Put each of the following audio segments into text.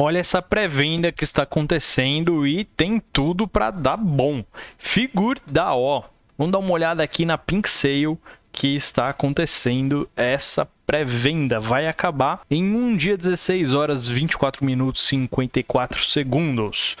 Olha essa pré-venda que está acontecendo e tem tudo para dar bom. Figure da O. Vamos dar uma olhada aqui na Pink Sale que está acontecendo essa pré-venda. Vai acabar em um dia 16 horas 24 minutos 54 segundos.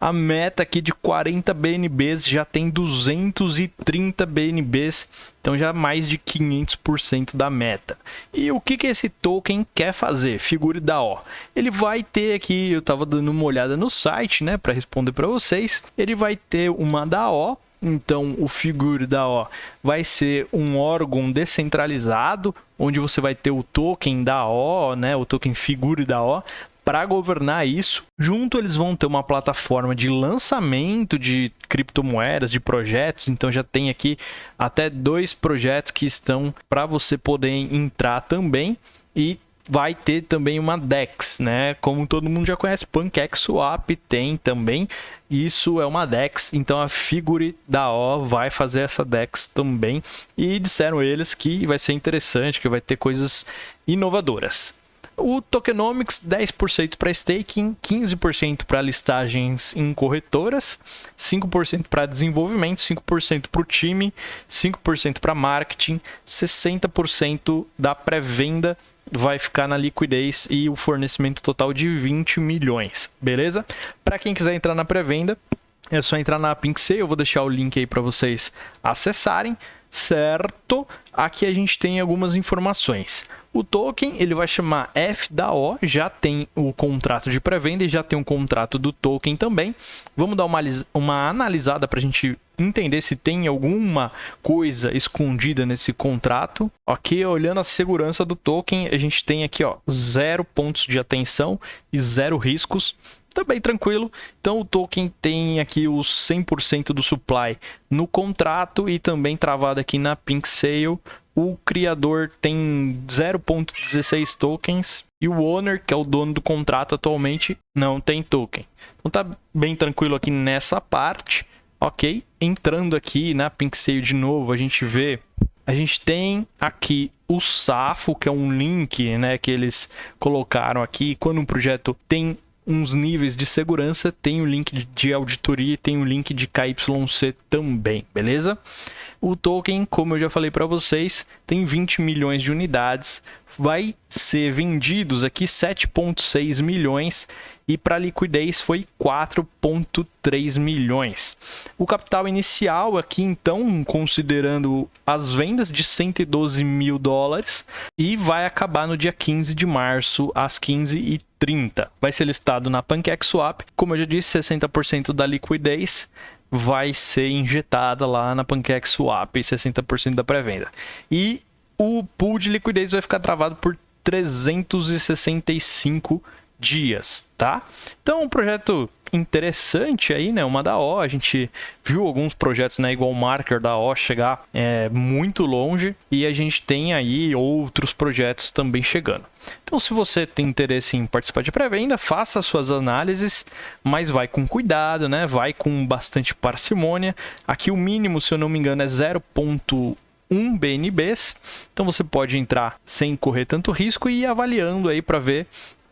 A meta aqui de 40 BNBs já tem 230 BNBs, então já mais de 500% da meta. E o que, que esse token quer fazer? Figure da O. Ele vai ter aqui, eu estava dando uma olhada no site, né, para responder para vocês. Ele vai ter uma da O, então, o Figure da O vai ser um órgão descentralizado, onde você vai ter o token da O, né, o token Figure da O, para governar isso. Junto eles vão ter uma plataforma de lançamento de criptomoedas, de projetos. Então já tem aqui até dois projetos que estão para você poder entrar também e vai ter também uma DEX, né? Como todo mundo já conhece, PancakeSwap tem também. Isso é uma DEX, então a Figure da O vai fazer essa DEX também. E disseram eles que vai ser interessante, que vai ter coisas inovadoras. O Tokenomics, 10% para staking, 15% para listagens em corretoras, 5% para desenvolvimento, 5% para o time, 5% para marketing, 60% da pré-venda vai ficar na liquidez e o fornecimento total de 20 milhões, beleza? Para quem quiser entrar na pré-venda, é só entrar na Pink Sale, eu vou deixar o link aí para vocês acessarem certo? Aqui a gente tem algumas informações. O token ele vai chamar F da O, já tem o contrato de pré-venda e já tem um contrato do token também. Vamos dar uma, uma analisada para a gente entender se tem alguma coisa escondida nesse contrato. Aqui, olhando a segurança do token, a gente tem aqui ó, zero pontos de atenção e zero riscos também tranquilo. Então o token tem aqui os 100% do supply no contrato e também travado aqui na Pink Sale. O criador tem 0.16 tokens e o owner, que é o dono do contrato atualmente, não tem token. Então tá bem tranquilo aqui nessa parte, ok? Entrando aqui na Pink Sale de novo, a gente vê a gente tem aqui o SAFO, que é um link né, que eles colocaram aqui. Quando um projeto tem uns níveis de segurança, tem o link de auditoria e tem o link de KYC também, beleza? O token, como eu já falei para vocês, tem 20 milhões de unidades, vai ser vendidos aqui 7.6 milhões e para liquidez foi 4,3 milhões. O capital inicial aqui, então, considerando as vendas de 112 mil dólares e vai acabar no dia 15 de março às 15h30. Vai ser listado na PancakeSwap, como eu já disse, 60% da liquidez vai ser injetada lá na PancakeSwap, 60% da pré-venda. E o pool de liquidez vai ficar travado por 365 dias, tá? Então, um projeto interessante aí, né? Uma da O, a gente viu alguns projetos, né? Igual o Marker da O chegar é, muito longe e a gente tem aí outros projetos também chegando. Então, se você tem interesse em participar de pré-venda, faça suas análises, mas vai com cuidado, né? Vai com bastante parcimônia. Aqui o mínimo, se eu não me engano, é 0.1 BNBs. Então você pode entrar sem correr tanto risco e ir avaliando aí para ver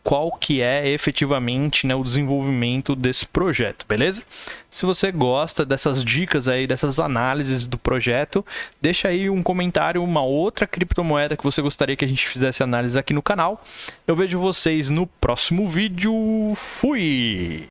qual que é efetivamente né, o desenvolvimento desse projeto, beleza? Se você gosta dessas dicas aí, dessas análises do projeto, deixa aí um comentário, uma outra criptomoeda que você gostaria que a gente fizesse análise aqui no canal. Eu vejo vocês no próximo vídeo. Fui!